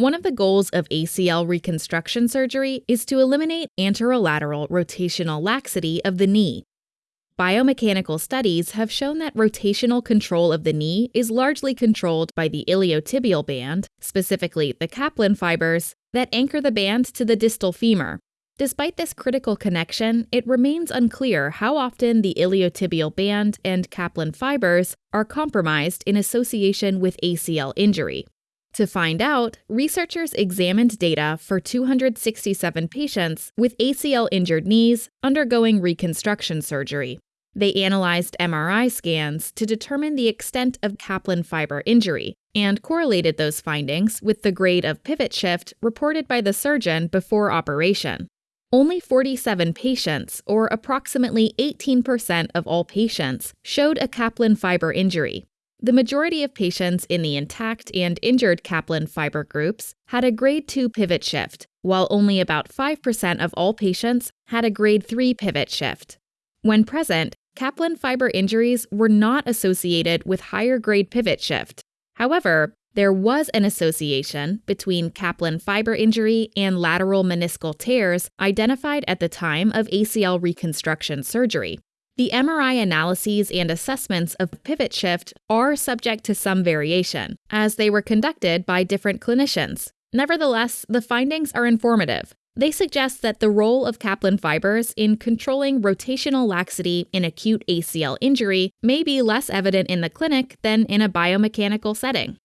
One of the goals of ACL reconstruction surgery is to eliminate anterolateral rotational laxity of the knee. Biomechanical studies have shown that rotational control of the knee is largely controlled by the iliotibial band, specifically the Kaplan fibers, that anchor the band to the distal femur. Despite this critical connection, it remains unclear how often the iliotibial band and Kaplan fibers are compromised in association with ACL injury. To find out, researchers examined data for 267 patients with ACL injured knees undergoing reconstruction surgery. They analyzed MRI scans to determine the extent of Kaplan fiber injury and correlated those findings with the grade of pivot shift reported by the surgeon before operation. Only 47 patients, or approximately 18% of all patients, showed a Kaplan fiber injury, the majority of patients in the intact and injured Kaplan fiber groups had a grade 2 pivot shift, while only about 5% of all patients had a grade 3 pivot shift. When present, Kaplan fiber injuries were not associated with higher grade pivot shift. However, there was an association between Kaplan fiber injury and lateral meniscal tears identified at the time of ACL reconstruction surgery. The MRI analyses and assessments of pivot shift are subject to some variation, as they were conducted by different clinicians. Nevertheless, the findings are informative. They suggest that the role of Kaplan fibers in controlling rotational laxity in acute ACL injury may be less evident in the clinic than in a biomechanical setting.